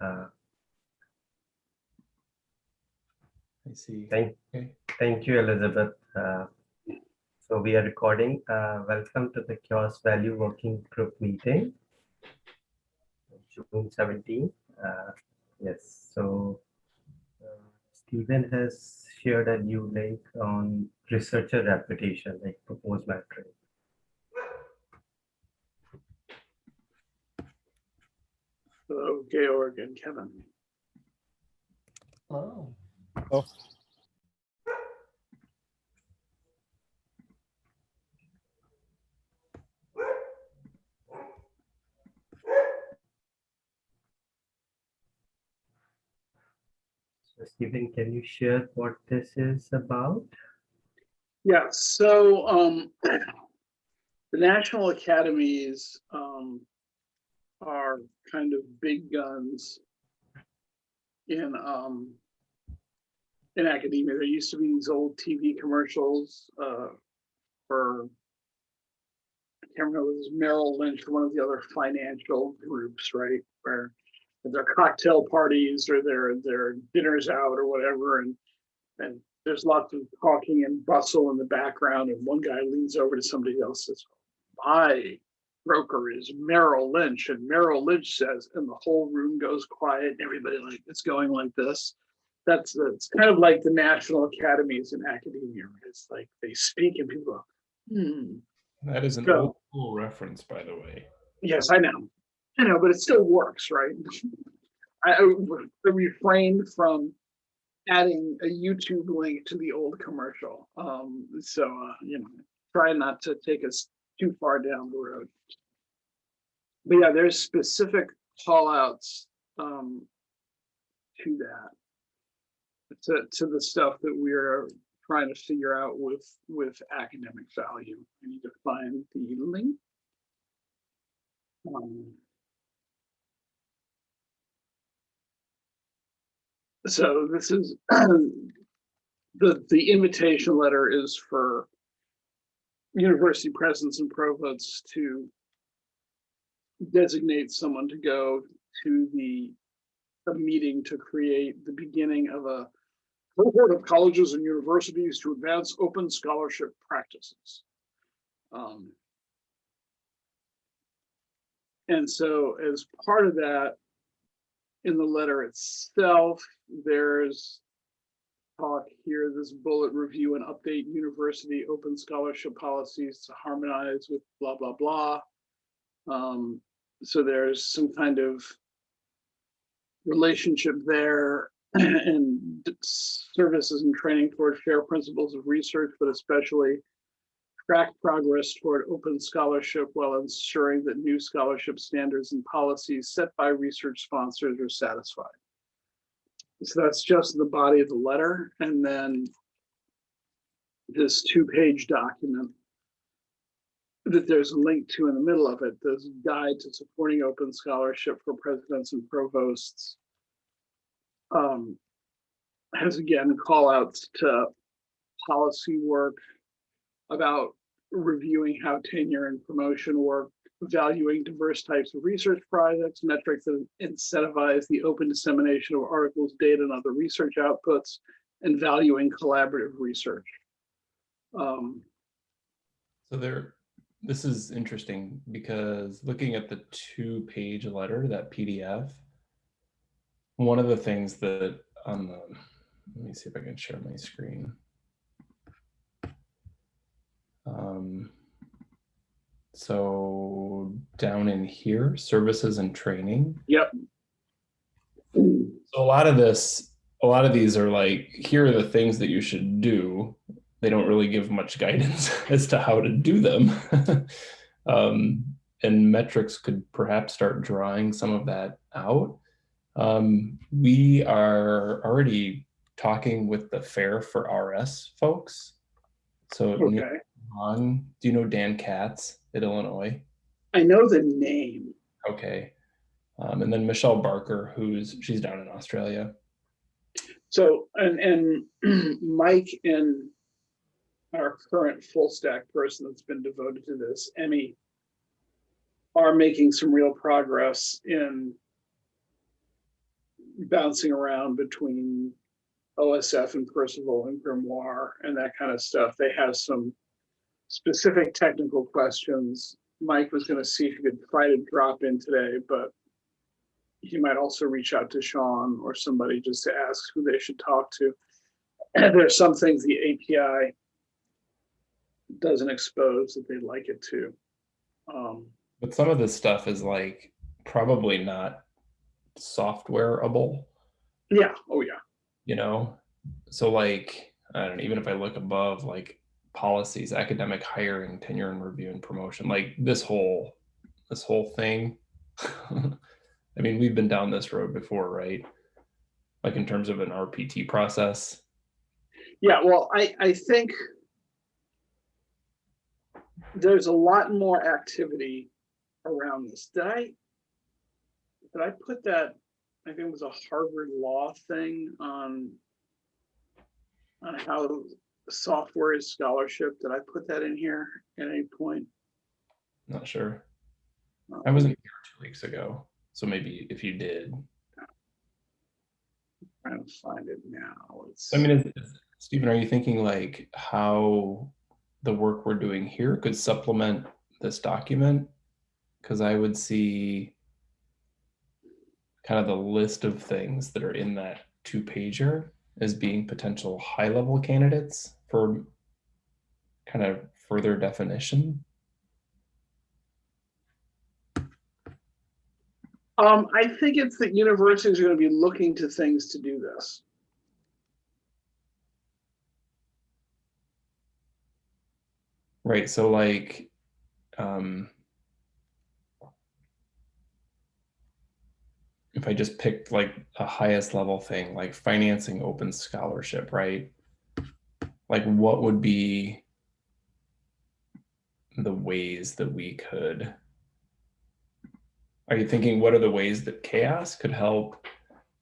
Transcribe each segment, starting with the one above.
Uh, I see. Thank, Okay. thank you, Elizabeth. Uh, So we are recording. Uh, Welcome to the CHAOSS Value Working Group meeting. June 17. Uh, Yes, so uh, Stephen has shared a new link on researcher reputation, like proposed metric. Hello, Georg and Kevin. Oh. So Stephen, can you share what this is about? Yeah, so um, the national academies um, are kind of big guns in um, in academia. There used to be these old TV commercials uh, for I can't remember, it was Merrill Lynch or one of the other financial groups, right? Where their cocktail parties or their their dinners out or whatever, and and there's lots of talking and bustle in the background, and one guy leans over to somebody else says, "My broker is Merrill Lynch," and Merrill Lynch says, and the whole room goes quiet, and everybody like it's going like this. That's it's kind of like the national academies in academia. right? It's like they speak and people go, "Hmm." That is an So- old school reference, by the way. Yes, I know. I know, but it still works, right? I, I refrained from adding a YouTube link to the old commercial. Um, so, uh, you know, try not to take us too far down the road. But yeah, there's specific call outs um, to that. To, to the stuff that we're trying to figure out with, with academic value. I need to find the link. Um, So this is, the, the invitation letter is for university presidents and provosts to designate someone to go to the, a meeting to create the beginning of a cohort of colleges and universities to advance open scholarship practices. Um, And so as part of that, in the letter itself, there's talk here, this bullet review and update university open scholarship policies to harmonize with blah, blah, blah. Um, so there's some kind of relationship there and services and training toward fair principles of research, but especially track progress toward open scholarship while ensuring that new scholarship standards and policies set by research sponsors are satisfied. So that's just the body of the letter. And then this two-page document that there's a link to in the middle of it, this guide to supporting open scholarship for presidents and provosts. Um, has again call outs to policy work about reviewing how tenure and promotion work, valuing diverse types of research projects, metrics that incentivize the open dissemination of articles, data, and other research outputs, and valuing collaborative research. Um, So there, this is interesting because looking at the two page letter, that PDF, one of the things that on the, let me see if I can share my screen. Um, so down in here, services and training. Yep. So a lot of this, a lot of these are like, here are the things that you should do. They don't really give much guidance as to how to do them. um, and metrics could perhaps start drawing some of that out. Um, we are already talking with the Fair for RS folks. So Okay, Hahn, do you know Dan Katz at Illinois? I know the name. Okay. Um, and then Michelle Barker, who's she's down in Australia. So, and, and Mike and our current full stack person that's been devoted to this, Emmy, are making some real progress in bouncing around between OSF and Perceval and Grimoire and that kind of stuff. They have some specific technical questions. Mike was gonna see if he could try to drop in today, but he might also reach out to Sean or somebody just to ask who they should talk to. And there's some things the API doesn't expose that they'd like it to. Um, But some of this stuff is like probably not softwareable, yeah, oh yeah, you know? So like, I don't know, even if I look above like policies, academic hiring, tenure and review and promotion, like this whole, this whole thing. I mean, we've been down this road before, right? Like in terms of an RPT process. yeah, well, I, I think there's a lot more activity around this. Did I, did I put that, I think it was a Harvard Law thing on on how software is scholarship? Did I put that in here at any point? Not sure. Uh, I wasn't here two weeks ago. So maybe if you did, I'm Trying to find it now. It's, I mean, is, is, Stephen, are you thinking like how the work we're doing here could supplement this document? Because I would see kind of the list of things that are in that two pager as being potential high level candidates for kind of further definition. Um, I think it's that universities are gonna be looking to things to do this. Right. So like, um, if I just picked like a highest level thing, like financing open scholarship, right? Like what would be the ways that we could, are you thinking what are the ways that CHAOSS could help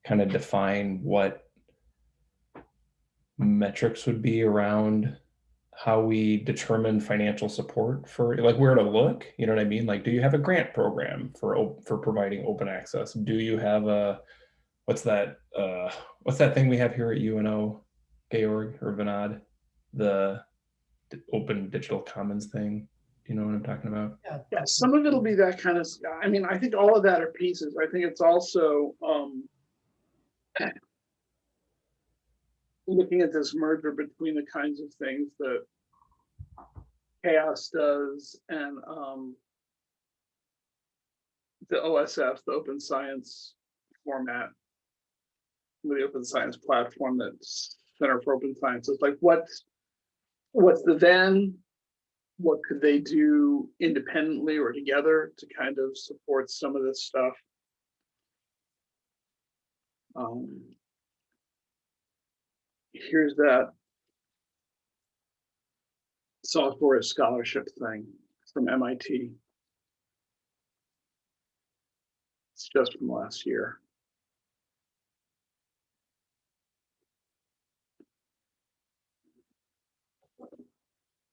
kind of define what metrics would be around how we determine financial support for like where to look you know what i mean? Like do you have a grant program for for providing open access? Do you have a what's that uh what's that thing we have here at uno georg or vinod? The open digital commons thing? You know what i'm talking about? Yeah, yeah some of it'll be that kind of, i mean, I think all of that are pieces. I think it's also, um, looking at this merger between the kinds of things that CHAOSS does and, um, the OSF, the open science format, the open science platform that's Center for Open Science, it's like what's, what's the then? what could they do independently or together to kind of support some of this stuff? Um, here's that software scholarship thing from MIT. It's just from last year.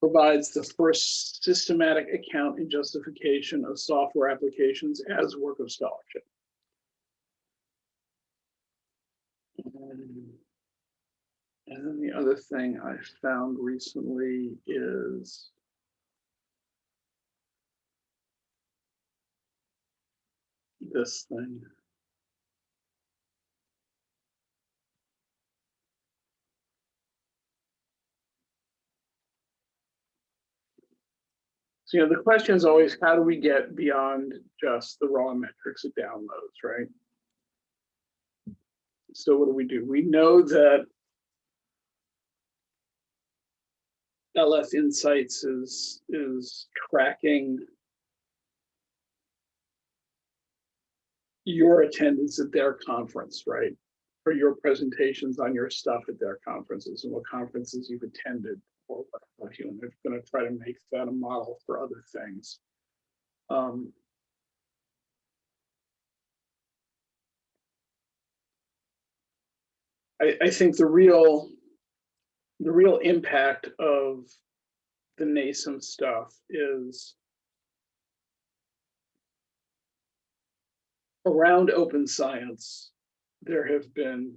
provides the first systematic account and justification of software applications as work of scholarship. Um, And then the other thing I found recently is this thing. So, you know, the question is always, how do we get beyond just the raw metrics of downloads, right? So what do we do? We know that LS Insights is, is tracking your attendance at their conference, right? Or your presentations on your stuff at their conferences and what conferences you've attended or what you, and they're gonna try to make that a model for other things. Um, I, I think the real, the real impact of the NASEM stuff is around open science. there have been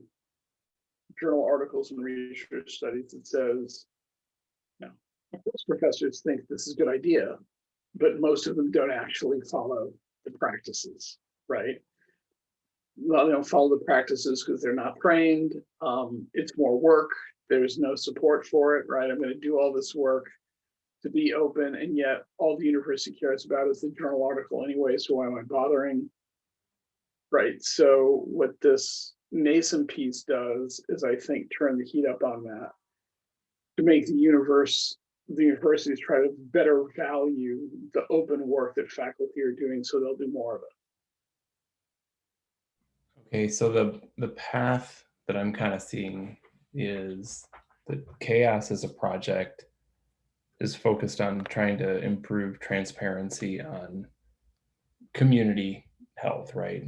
journal articles and research studies that says, no, of course professors think this is a good idea, but most of them don't actually follow the practices, right? Well, they don't follow the practices because they're not trained. Um, it's more work. There's no support for it, right? I'm going to do all this work to be open, and yet all the university cares about is the journal article anyway. So why am I bothering? Right. So what this nascent piece does is, I think, turn the heat up on that to make the universe, the universities try to better value the open work that faculty are doing, so they'll do more of it. Okay, so the the path that I'm kind of seeing is that CHAOSS as a project is focused on trying to improve transparency on community health, right?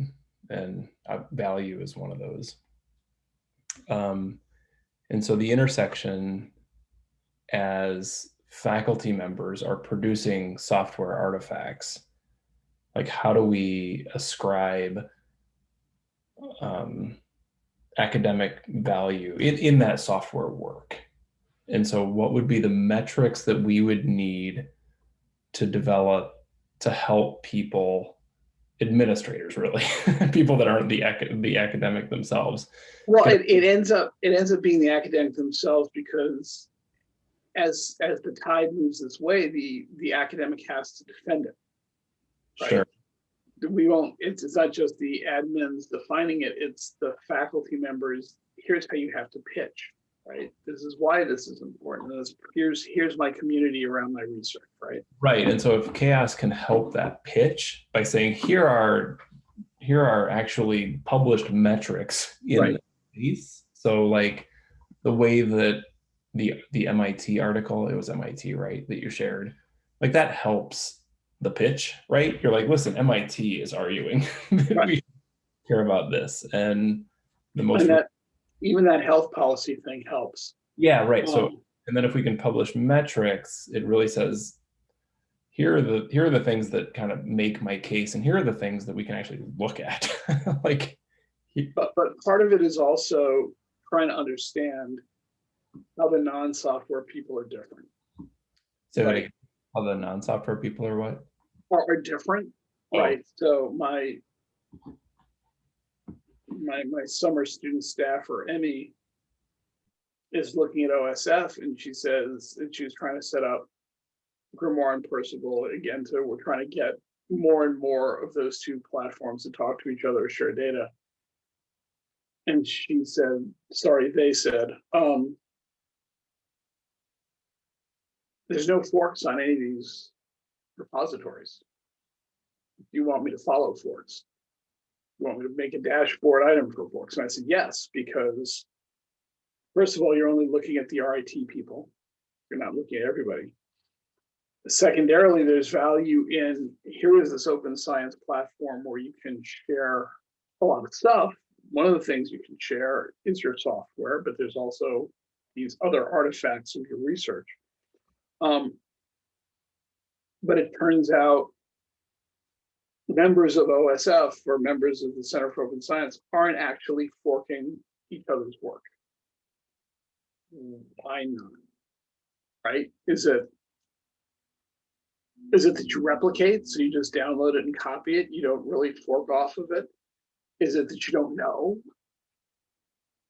And uh, value is one of those. Um, and so the intersection as faculty members are producing software artifacts, like how do we ascribe um, academic value in, in that software work. And so what would be the metrics that we would need to develop to help people, administrators really, people that aren't the, the academic themselves. Well, it, it ends up, it ends up being the academic themselves because as, as the tide moves this way, the, the academic has to defend it. Right. Sure. We won't, it's, it's not just the admins defining it, it's the faculty members. Here's how you have to pitch, right? This is why this is important. This, here's, here's my community around my research, right? Right. And so if CHAOSS can help that pitch by saying, here are, here are actually published metrics in Right. the piece. So like the way that the, the MIT article, it was MIT, right, that you shared, like that helps the pitch, right? You're like, listen, MIT is arguing that Right. we care about this. And the most, And that, even that health policy thing helps. yeah, right. So Um, and then if we can publish metrics, it really says, here are the here are the things that kind of make my case, and here are the things that we can actually look at. like, But, but part of it is also trying to understand how the non-software people are different, so like, how the non-software people are what? Are, are different, right? So my my, my summer student staffer, Emmy, is looking at OSF and she says that she was trying to set up Grimoire and Perceval again, so we're trying to get more and more of those two platforms to talk to each other, share data. And she said, sorry, they said, um, there's no forks on any of these repositories. Do you want me to follow forks? You want me to make a dashboard item for forks? And I said, yes, because first of all, you're only looking at the RIT people. You're not looking at everybody. Secondarily, there's value in, here is this open science platform where you can share a lot of stuff. One of the things you can share is your software, but there's also these other artifacts of your research. Um, but it turns out members of OSF or members of the Center for Open Science aren't actually forking each other's work. Hmm, Why not? Right? Is it is it that you replicate, so you just download it and copy it, you don't really fork off of it? Is it that you don't know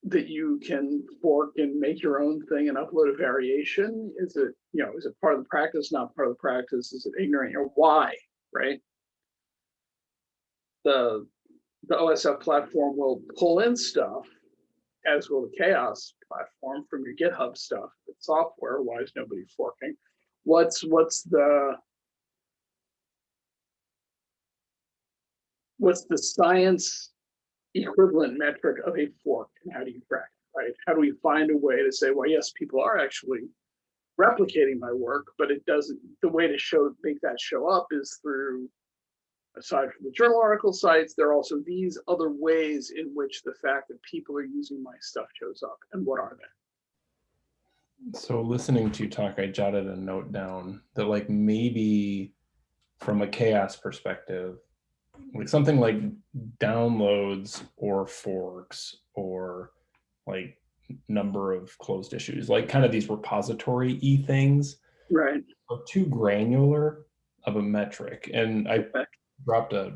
that you can fork and make your own thing and upload a variation? Is it, you know, is it part of the practice, not part of the practice? Is it ignorant or why, right? The, the OSF platform will pull in stuff, as will the CHAOSS platform from your GitHub stuff. It's software, why is nobody forking? What's, what's the, what's the science equivalent metric of a fork and how do you track it, right? How do we find a way to say, well, yes, people are actually replicating my work, but it doesn't, the way to show, make that show up is through, aside from the journal article sites, there are also these other ways in which the fact that people are using my stuff shows up. And what are they? So listening to you talk, I jotted a note down that like maybe from a CHAOSS perspective, like something like downloads or forks or like number of closed issues, like kind of these repository e things Right. are too granular of a metric. And I dropped a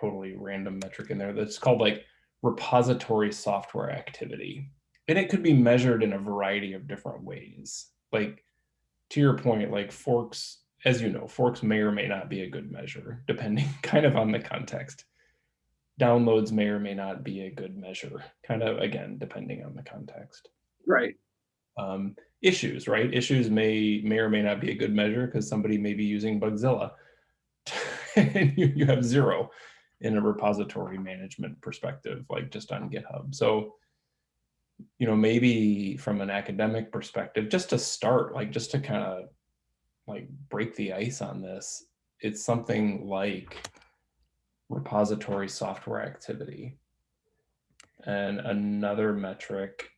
totally random metric in there that's called like repository software activity. And it could be measured in a variety of different ways. Like to your point, like forks, as you know, forks may or may not be a good measure, depending kind of on the context. Downloads may or may not be a good measure, kind of again, depending on the context Right. um, issues, right? Issues may may or may not be a good measure because somebody may be using Bugzilla, and you, you have zero in a repository management perspective, like just on GitHub. So, you know, maybe from an academic perspective, just to start, like just to kind of like break the ice on this, it's something like repository software activity. And another metric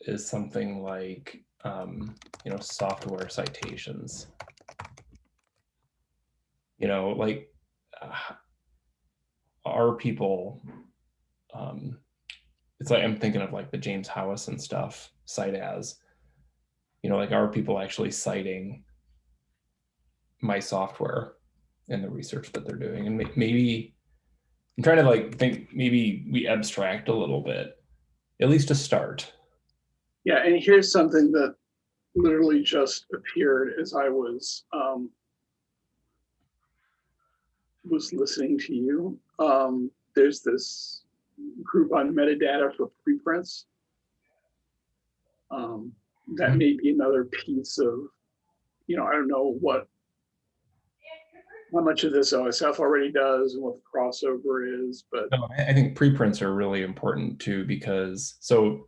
is something like, um, you know, software citations. You know, like, uh, are people, um, it's like, I'm thinking of like the James Howis and stuff, cite as, you know, like, are people actually citing my software in the research that they're doing? And maybe, I'm trying to like think, maybe we abstract a little bit, at least to start. Yeah, and here's something that literally just appeared as I was um, was listening to you. Um, there's this group on metadata for preprints. Um, that may be another piece of, you know, I don't know what how much of this OSF already does and what the crossover is, but No, I think preprints are really important too because so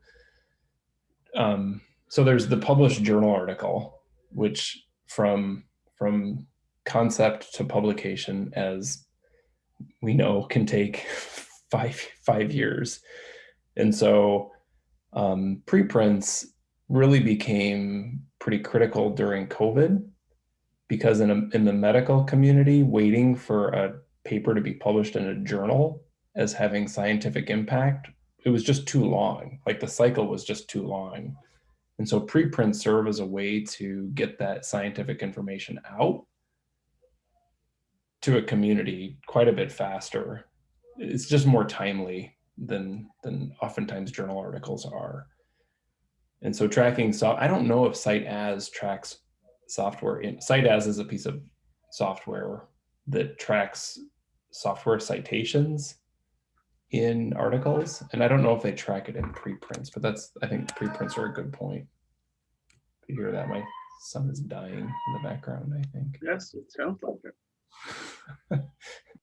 um, so there's the published journal article, which from from concept to publication, as we know, can take five five years, and so um, preprints really became pretty critical during COVID because in a, in the medical community, waiting for a paper to be published in a journal as having scientific impact, it was just too long. Like the cycle was just too long. And so preprints serve as a way to get that scientific information out to a community quite a bit faster. It's just more timely than than oftentimes journal articles are. And so tracking so I don't know if CiteAs tracks software in CiteAs is a piece of software that tracks software citations in articles. And I don't know if they track it in preprints, but that's, I think preprints are a good point. You hear that? My son is dying in the background, I think. yes, it sounds like it.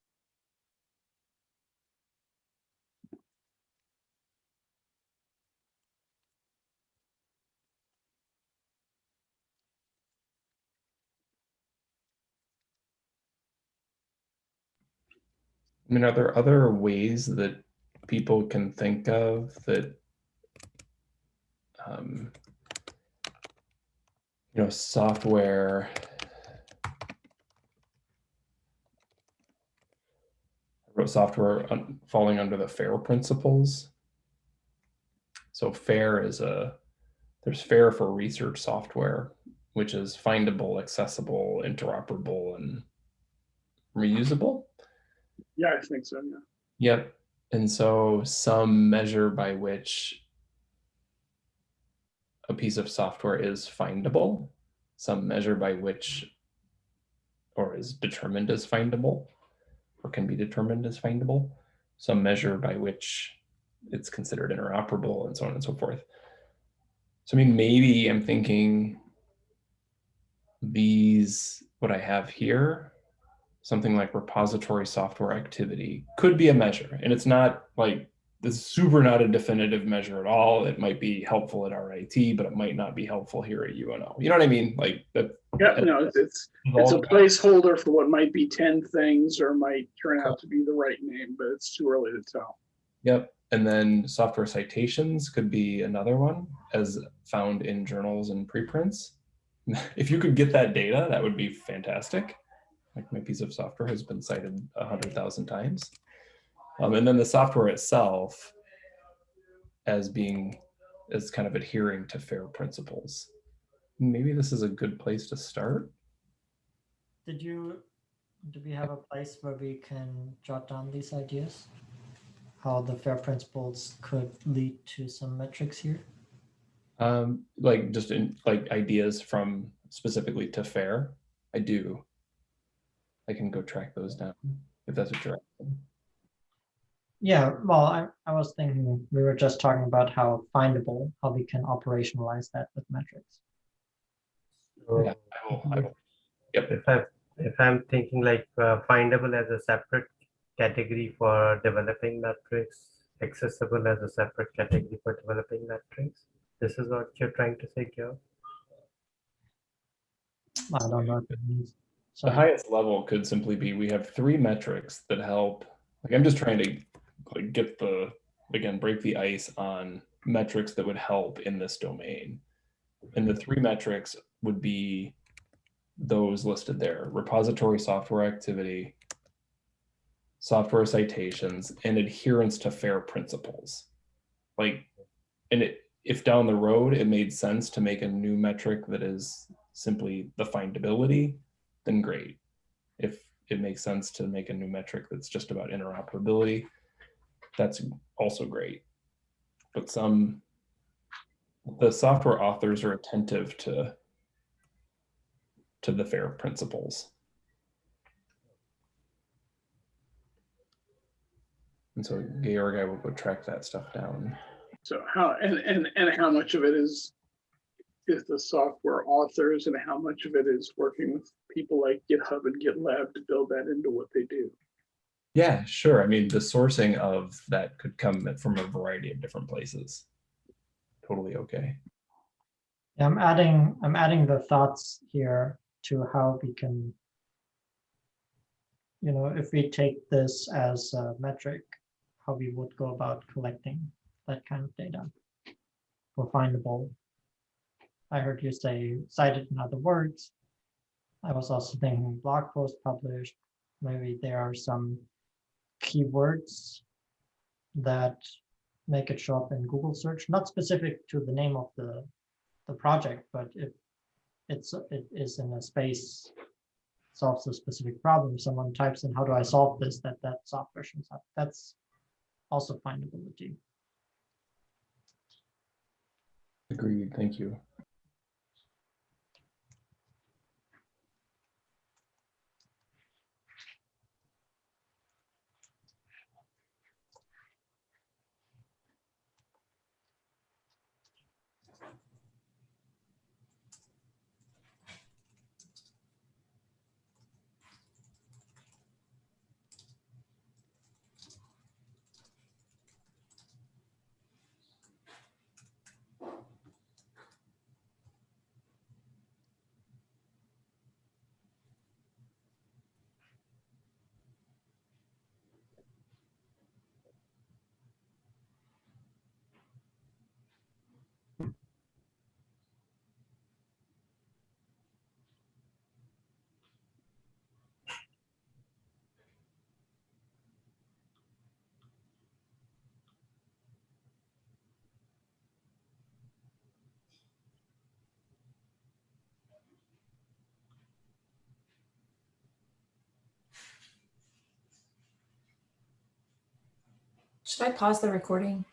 I mean, are there other ways that people can think of that, um, you know, software? Wrote software falling under the FAIR principles. So FAIR is a, there's FAIR for research software, which is findable, accessible, interoperable, and reusable. Yeah, I think so. Yeah. Yep. And so some measure by which a piece of software is findable, some measure by which or is determined as findable or can be determined as findable, some measure by which it's considered interoperable and so on and so forth. So I mean, maybe I'm thinking these, what I have here, something like repository software activity could be a measure. And it's not like this super not a definitive measure at all. It might be helpful at RIT, but it might not be helpful here at UNO. You know what I mean? Like that. Yeah, no, it's, it's a placeholder for what might be ten things or might turn out to be the right name, but it's too early to tell. Yep. And then software citations could be another one as found in journals and preprints. If you could get that data, that would be fantastic. Like my piece of software has been cited a hundred thousand times. Um, and then the software itself as being, as kind of adhering to FAIR principles. Maybe this is a good place to start. Did you, do we have a place where we can jot down these ideas? How the FAIR principles could lead to some metrics here? Um, like just in like ideas from specifically to FAIR. I do. I can go track those down if that's what you're asking. Yeah, well, I, I was thinking, we were just talking about how findable, how we can operationalize that with metrics. So Yeah, I will, I will. Yep. if I, if I'm thinking like uh, findable as a separate category for developing metrics, accessible as a separate category for developing metrics, this is what you're trying to say, Gil? I don't know The highest level could simply be, we have three metrics that help, like, I'm just trying to like get the, again, break the ice on metrics that would help in this domain. And the three metrics would be those listed there, repository software activity, software citations, and adherence to FAIR principles. Like, and it, if down the road it made sense to make a new metric that is simply the findability, then great. If it makes sense to make a new metric that's just about interoperability, that's also great. But some, the software authors are attentive to, to the FAIR principles. And so Georg, I will go track that stuff down. So how, and, and, and how much of it is, is the software authors and how much of it is working with people like GitHub and GitLab to build that into what they do? Yeah, sure. I mean, the sourcing of that could come from a variety of different places. Totally okay. Yeah, I'm adding, I'm adding the thoughts here to how we can, you know, if we take this as a metric, how we would go about collecting that kind of data for findable. I heard you say cited in other words. I was also thinking blog post published. Maybe there are some keywords that make it show up in Google search, not specific to the name of the the project, but if it's it is in a space solves a specific problem, someone types in how do I solve this, that that software shows up. That's also findability. Agreed. Thank you. Should I pause the recording?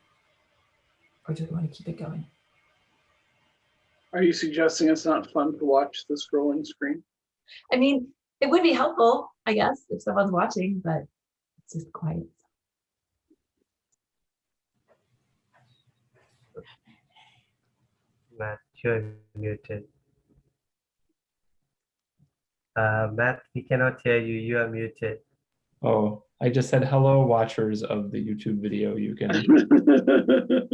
Or do we want to keep it going? Are you suggesting it's not fun to watch the scrolling screen? I mean, it would be helpful, I guess, if someone's watching, but it's just quiet. Matt, you're muted. Uh, Matt, we cannot hear you. You are muted. Oh, I just said hello, watchers of the YouTube video. You can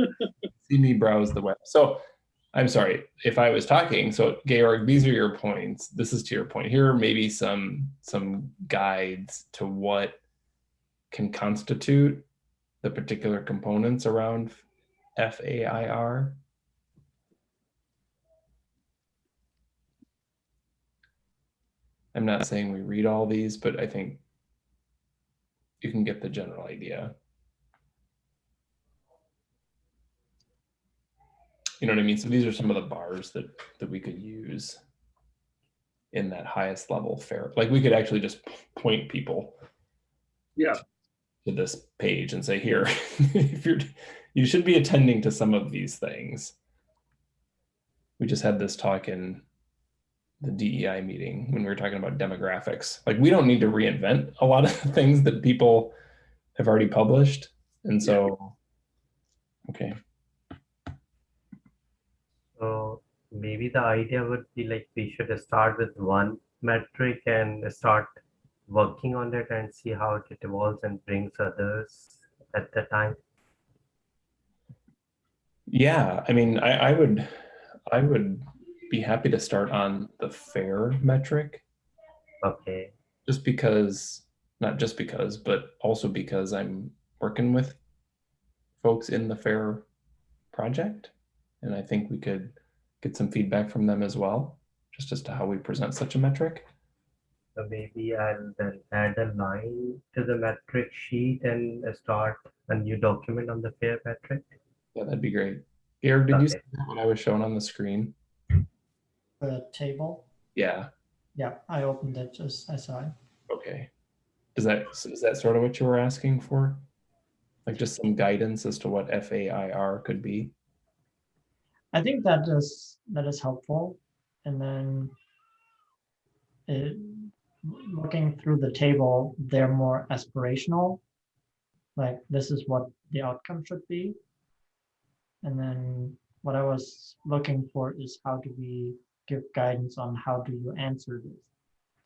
see me browse the web. So I'm sorry if I was talking. So Georg, these are your points. This is to your point. Here are maybe some some guides to what can constitute the particular components around FAIR. I'm not saying we read all these, but I think you can get the general idea. You know what I mean? So these are some of the bars that, that we could use in that highest level fair. Like we could actually just point people yeah. to this page and say, here, if you're, you should be attending to some of these things. We just had this talk in the DEI meeting when we were talking about demographics. Like we don't need to reinvent a lot of things that people have already published. And so, okay, So maybe the idea would be like we should start with one metric and start working on it and see how it evolves and brings others at the time. yeah, I mean, I, I would, I would be happy to start on the fair metric. Okay. just because not just because but also because i'm working with folks in the fair project and i think we could get some feedback from them as well just as to how we present such a metric So maybe I'll then add a line to the metric sheet and start a new document on the fair metric. yeah that'd be great Garrett, did you see what i was showing on the screen The table, yeah yeah, I opened it just, I saw it. okay is that is that sort of what you were asking for like just some guidance as to what fair could be I think that is, that is helpful. And then it, looking through the table, they're more aspirational. Like this is what the outcome should be. And then what I was looking for is how do we give guidance on how do you answer this?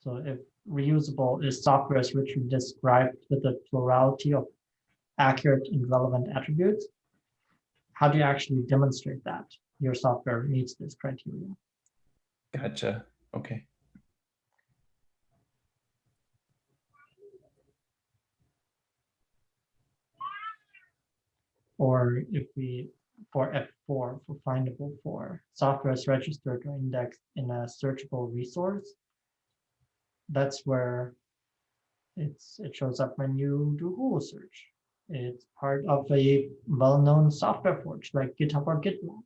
So if reusable is software is richly described with a plurality of accurate and relevant attributes, how do you actually demonstrate that your software meets this criteria? gotcha okay Or if we, for F4, for findable for software is registered or indexed in a searchable resource, that's where it's, it shows up when you do Google search. It's part of a well-known software forge like GitHub or GitLab.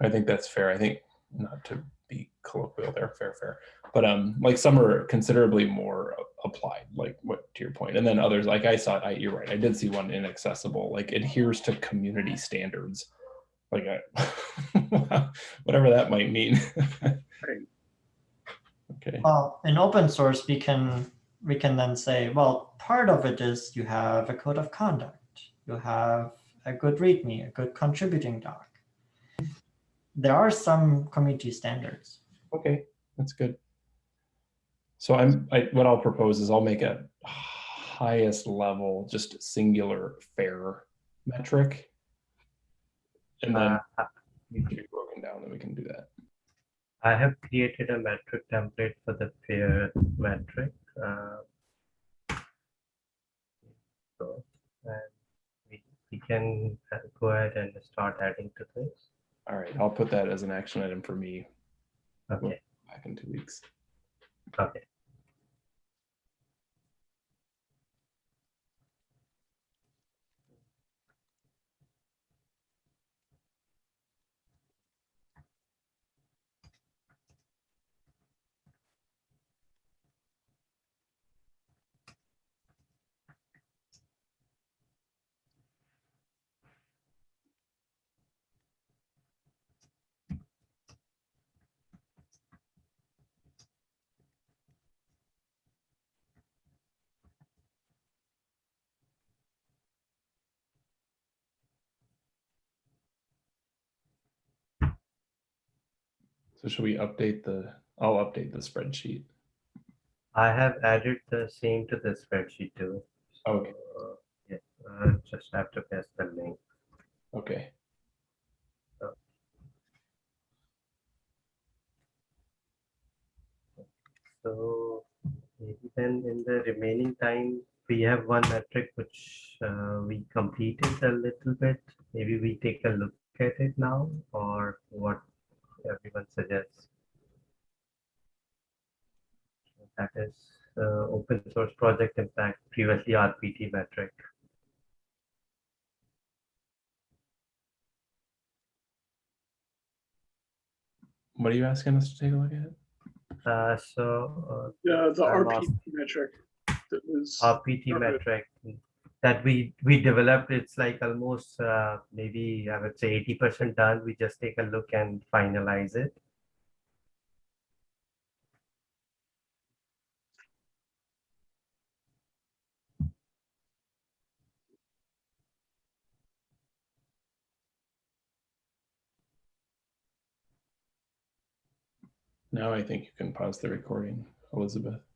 I think that's fair. I think not to be colloquial there, fair, fair. But um, like some are considerably more applied, like what to your point, and then others, like I saw, I, you're right. I did see one inaccessible, like adheres to community standards, like I, whatever that might mean. okay. Well, in open source, we can we can then say, well, part of it is you have a code of conduct, you have a good README, a good contributing doc. There are some community standards. Okay, that's good. So I'm, I, what I'll propose is I'll make a highest level, just singular fair metric. And then Uh, you can be broken down, then we can do that. I have created a metric template for the fair metric. uh, So, and we, we can uh, go ahead and start adding to this. All right, I'll put that as an action item for me Okay, back in two weeks. okay. So should we update the, I'll update the spreadsheet. I have added the same to the spreadsheet too. Okay, Uh, Yeah, just have to paste the link. okay. So maybe then in the remaining time, we have one metric which uh, we completed a little bit. Maybe we take a look at it now or what everyone suggests. That is uh, open source project impact, previously RPT metric. What are you asking us to take a look at? Uh, so uh, yeah, the I RPT metric. That was RPT metric that we we developed, it's like almost uh, maybe I would say eighty percent done. We just take a look and finalize it. Now I think you can pause the recording, Elizabeth.